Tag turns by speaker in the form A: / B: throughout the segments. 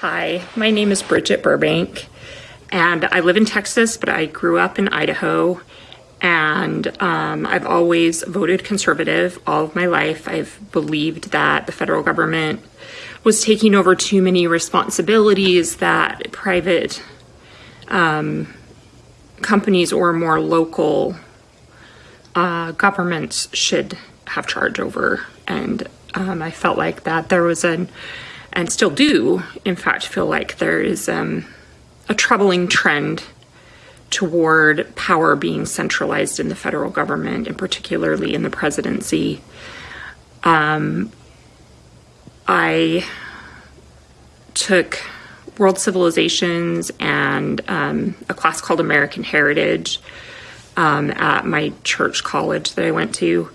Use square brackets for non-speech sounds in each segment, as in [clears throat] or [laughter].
A: Hi, my name is Bridget Burbank, and I live in Texas, but I grew up in Idaho. And um, I've always voted conservative all of my life. I've believed that the federal government was taking over too many responsibilities that private um, companies or more local uh, governments should have charge over. And um, I felt like that there was an and still do, in fact, feel like there is um, a troubling trend toward power being centralized in the federal government, and particularly in the presidency. Um, I took World Civilizations and um, a class called American Heritage um, at my church college that I went to,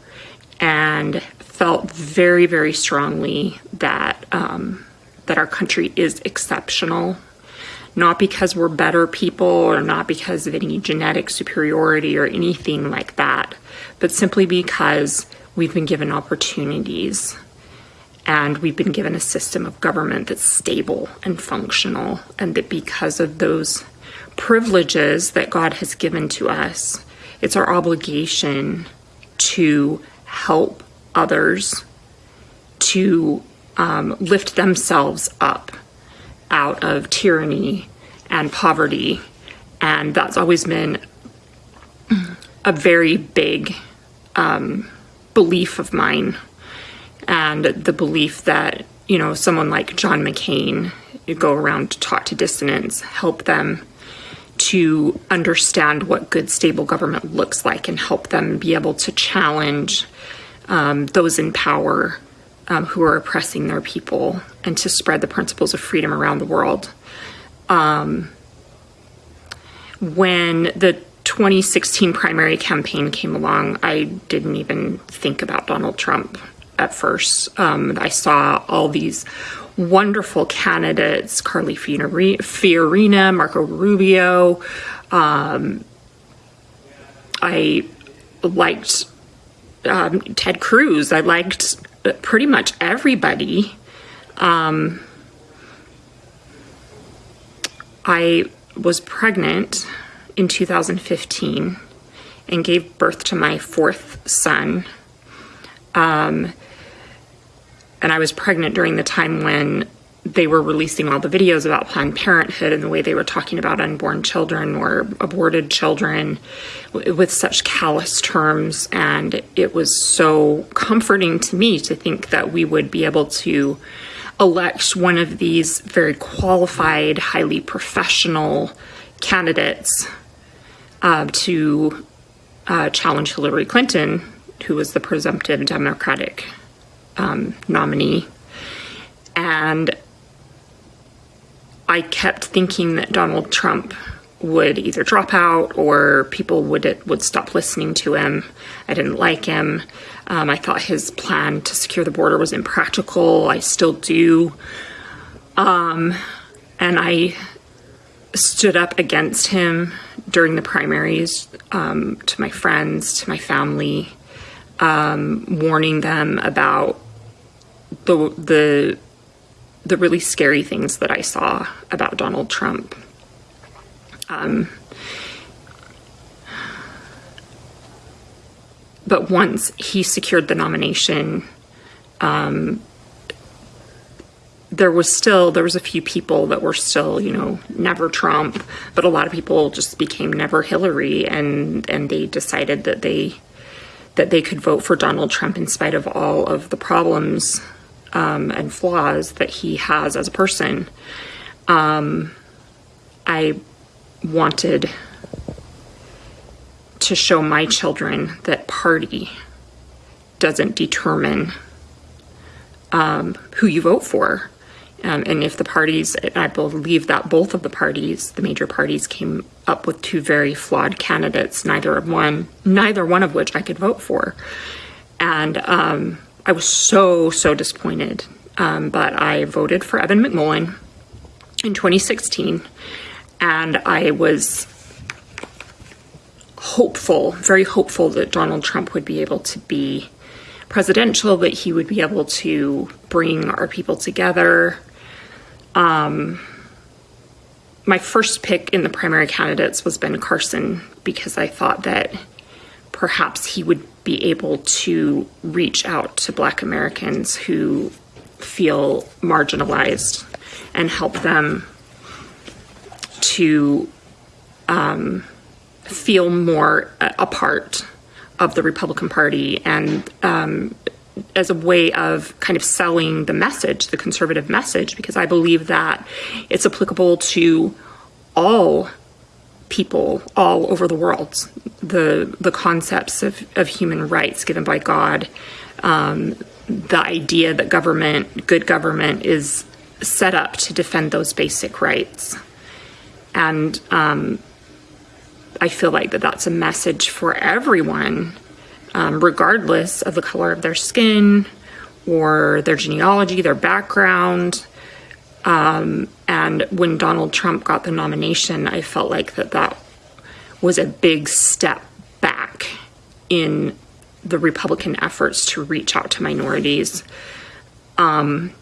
A: and felt very, very strongly that um, that our country is exceptional, not because we're better people or not because of any genetic superiority or anything like that, but simply because we've been given opportunities and we've been given a system of government that's stable and functional, and that because of those privileges that God has given to us, it's our obligation to help others to um, lift themselves up out of tyranny and poverty. And that's always been a very big um, belief of mine. And the belief that, you know, someone like John McCain, you go around to talk to dissidents, help them to understand what good, stable government looks like and help them be able to challenge um, those in power um, who are oppressing their people and to spread the principles of freedom around the world. Um, when the 2016 primary campaign came along, I didn't even think about Donald Trump at first. Um, I saw all these wonderful candidates Carly Fiorina, Marco Rubio. Um, I liked um, Ted Cruz. I liked pretty much everybody. Um, I was pregnant in 2015 and gave birth to my fourth son. Um, and I was pregnant during the time when they were releasing all the videos about Planned Parenthood and the way they were talking about unborn children or aborted children with such callous terms. And it was so comforting to me to think that we would be able to elect one of these very qualified, highly professional candidates uh, to uh, challenge Hillary Clinton, who was the presumptive Democratic um, nominee. And I kept thinking that Donald Trump would either drop out or people would would stop listening to him. I didn't like him. Um, I thought his plan to secure the border was impractical. I still do. Um, and I stood up against him during the primaries um, to my friends, to my family, um, warning them about the the the really scary things that I saw about Donald Trump. Um, but once he secured the nomination, um, there was still there was a few people that were still you know never Trump, but a lot of people just became never Hillary, and and they decided that they that they could vote for Donald Trump in spite of all of the problems um, and flaws that he has as a person, um, I wanted to show my children that party doesn't determine um, who you vote for. Um, and if the parties, I believe that both of the parties, the major parties, came up with two very flawed candidates, neither of one, neither one of which I could vote for. And um, I was so, so disappointed. Um, but I voted for Evan McMullin in 2016, and I was hopeful, very hopeful that Donald Trump would be able to be presidential, that he would be able to bring our people together. my first pick in the primary candidates was Ben Carson because I thought that perhaps he would be able to reach out to Black Americans who feel marginalized and help them to um, feel more a part of the Republican Party and um, as a way of kind of selling the message, the conservative message, because I believe that it's applicable to all people all over the world. The the concepts of, of human rights given by God, um, the idea that government, good government, is set up to defend those basic rights, and um, I feel like that that's a message for everyone um, regardless of the color of their skin or their genealogy, their background. Um, and when Donald Trump got the nomination, I felt like that that was a big step back in the Republican efforts to reach out to minorities. Um,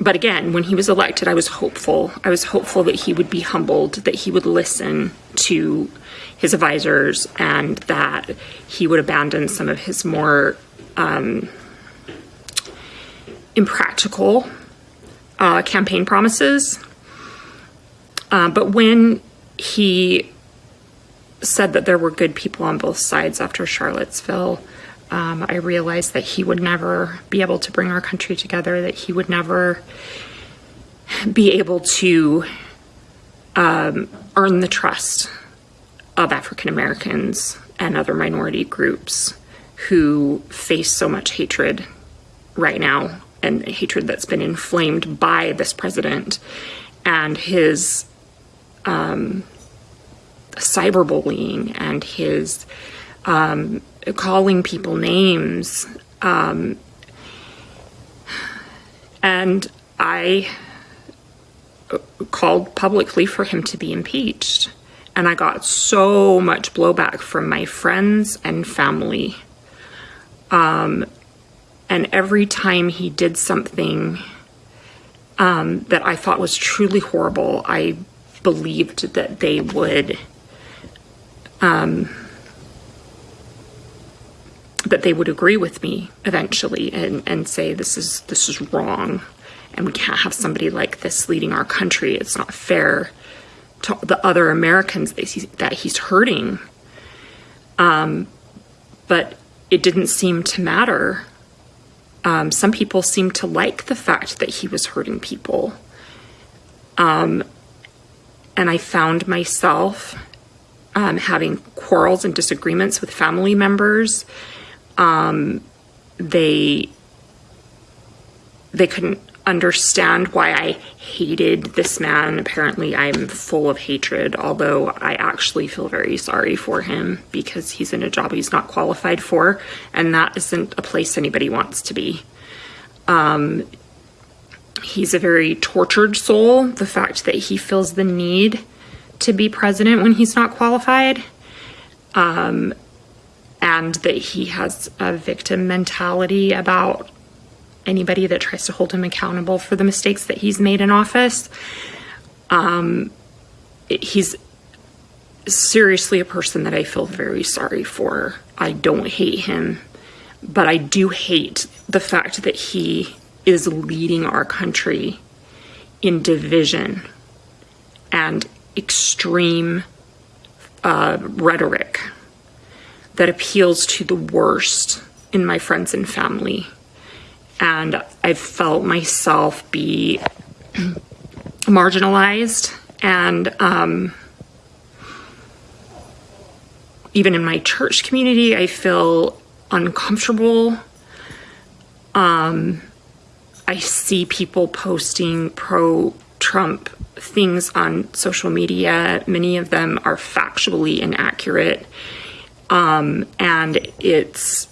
A: but again, when he was elected, I was hopeful. I was hopeful that he would be humbled, that he would listen to his advisors, and that he would abandon some of his more um, impractical uh, campaign promises. Uh, but when he said that there were good people on both sides after Charlottesville, um, I realized that he would never be able to bring our country together, that he would never be able to um, earn the trust of African Americans and other minority groups who face so much hatred right now and hatred that's been inflamed by this president and his um, cyberbullying and his um, calling people names. Um, and I called publicly for him to be impeached. And I got so much blowback from my friends and family. Um, and every time he did something um, that I thought was truly horrible, I believed that they would um, that they would agree with me eventually and, and say this is this is wrong and we can't have somebody like this leading our country. It's not fair to the other Americans that he's, that he's hurting. Um, but it didn't seem to matter. Um, some people seemed to like the fact that he was hurting people. Um, and I found myself um, having quarrels and disagreements with family members um, they they couldn't understand why I hated this man. Apparently, I'm full of hatred, although I actually feel very sorry for him because he's in a job he's not qualified for, and that isn't a place anybody wants to be. Um, he's a very tortured soul. The fact that he feels the need to be president when he's not qualified. Um, and that he has a victim mentality about anybody that tries to hold him accountable for the mistakes that he's made in office. Um, he's seriously a person that I feel very sorry for. I don't hate him, but I do hate the fact that he is leading our country in division and extreme uh, rhetoric that appeals to the worst in my friends and family. And I've felt myself be [clears throat] marginalized and um, even in my church community, I feel uncomfortable. Um, I see people posting pro Trump things on social media. Many of them are factually inaccurate um, and it's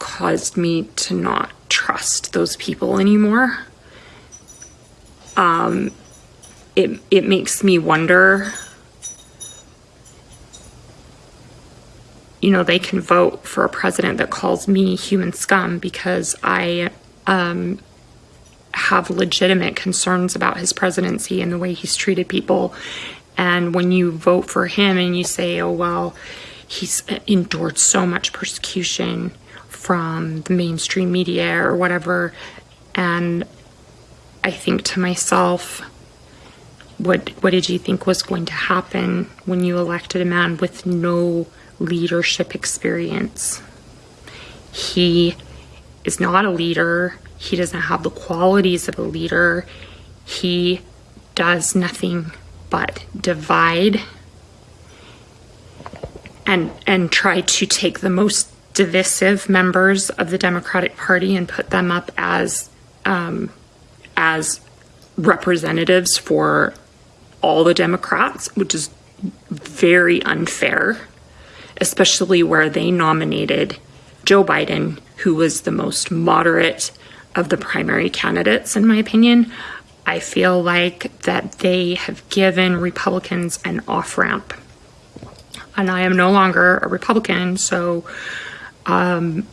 A: caused me to not trust those people anymore. Um, it, it makes me wonder, you know, they can vote for a president that calls me human scum because I um, have legitimate concerns about his presidency and the way he's treated people. And when you vote for him and you say, oh, well, he's endured so much persecution from the mainstream media or whatever. And I think to myself, what what did you think was going to happen when you elected a man with no leadership experience? He is not a leader. He doesn't have the qualities of a leader. He does nothing but divide and and try to take the most divisive members of the Democratic Party and put them up as um, as representatives for all the Democrats, which is very unfair, especially where they nominated Joe Biden, who was the most moderate of the primary candidates, in my opinion. I feel like that they have given Republicans an off ramp. And I am no longer a Republican, so, um,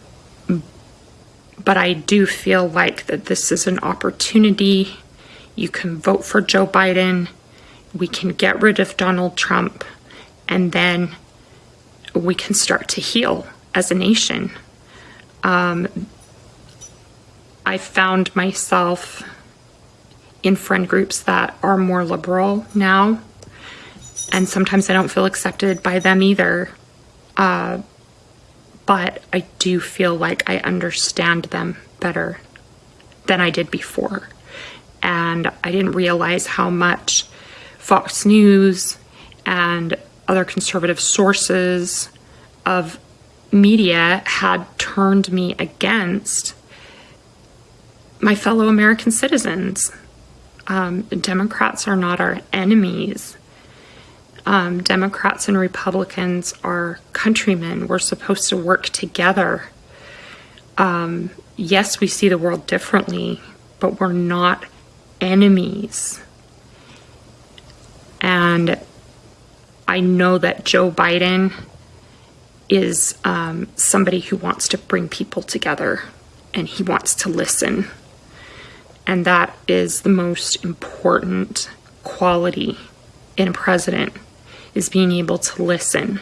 A: but I do feel like that this is an opportunity. You can vote for Joe Biden we can get rid of Donald Trump and then we can start to heal as a nation. Um, I found myself in friend groups that are more liberal now, and sometimes I don't feel accepted by them either. Uh, but I do feel like I understand them better than I did before. And I didn't realize how much Fox News and other conservative sources of media had turned me against my fellow American citizens. Um, Democrats are not our enemies. Um, Democrats and Republicans are countrymen. We're supposed to work together. Um, yes, we see the world differently, but we're not enemies. And I know that Joe Biden is um, somebody who wants to bring people together and he wants to listen. And that is the most important quality in a president is being able to listen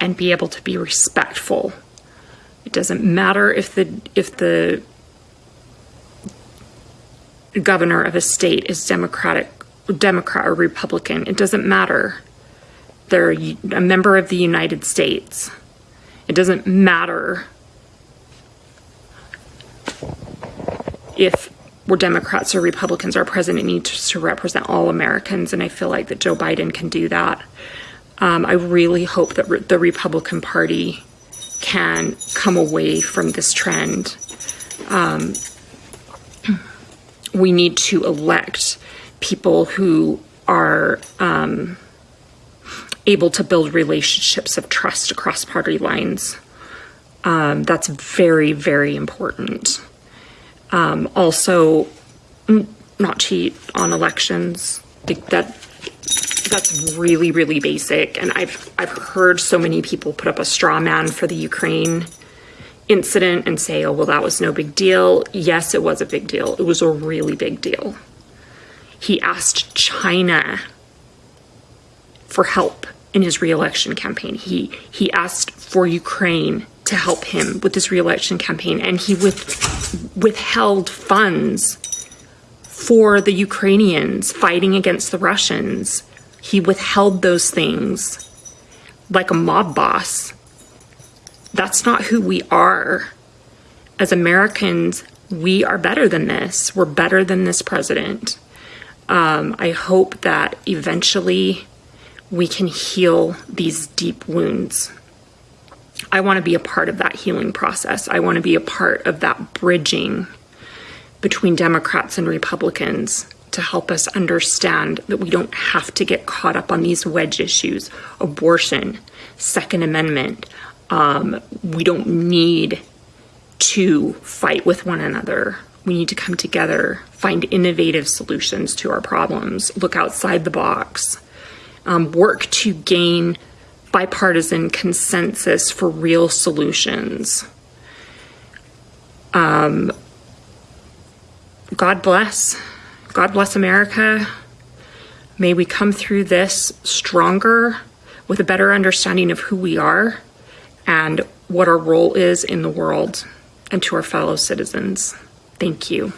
A: and be able to be respectful. It doesn't matter if the if the governor of a state is democratic Democrat or Republican, it doesn't matter. They're a member of the United States. It doesn't matter if we're Democrats or Republicans, our president needs to represent all Americans, and I feel like that Joe Biden can do that. Um, I really hope that re the Republican Party can come away from this trend. Um, [clears throat] we need to elect people who are um, able to build relationships of trust across party lines. Um, that's very, very important. Um, also, not cheat on elections. That that's really, really basic. And I've I've heard so many people put up a straw man for the Ukraine incident and say, "Oh, well, that was no big deal." Yes, it was a big deal. It was a really big deal. He asked China for help in his reelection campaign. He he asked for Ukraine to help him with his reelection campaign, and he with, withheld funds for the Ukrainians fighting against the Russians. He withheld those things like a mob boss. That's not who we are. As Americans, we are better than this. We're better than this president. Um, I hope that eventually we can heal these deep wounds. I want to be a part of that healing process. I want to be a part of that bridging between Democrats and Republicans to help us understand that we don't have to get caught up on these wedge issues abortion, Second Amendment. Um, we don't need to fight with one another. We need to come together, find innovative solutions to our problems, look outside the box, um, work to gain bipartisan consensus for real solutions. Um, God bless. God bless America. May we come through this stronger with a better understanding of who we are and what our role is in the world and to our fellow citizens. Thank you.